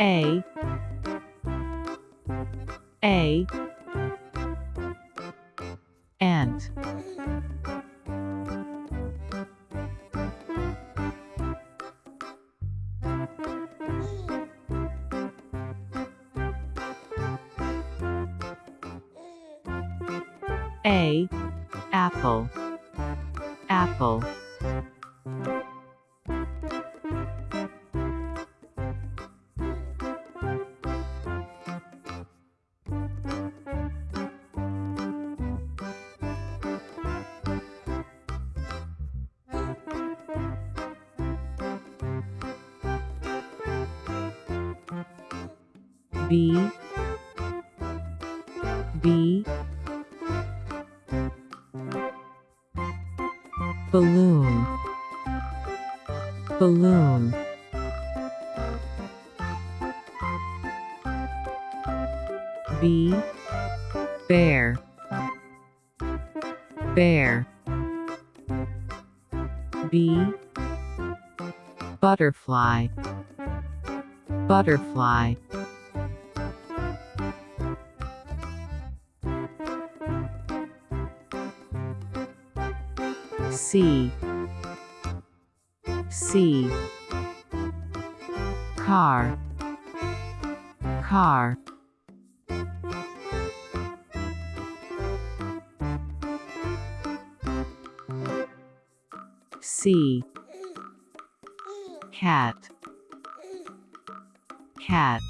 A. A. Ant A. Apple. Apple B B Balloon Balloon. B Bear. Bear. B Butterfly. Butterfly. C C car. Car. C cat. Cat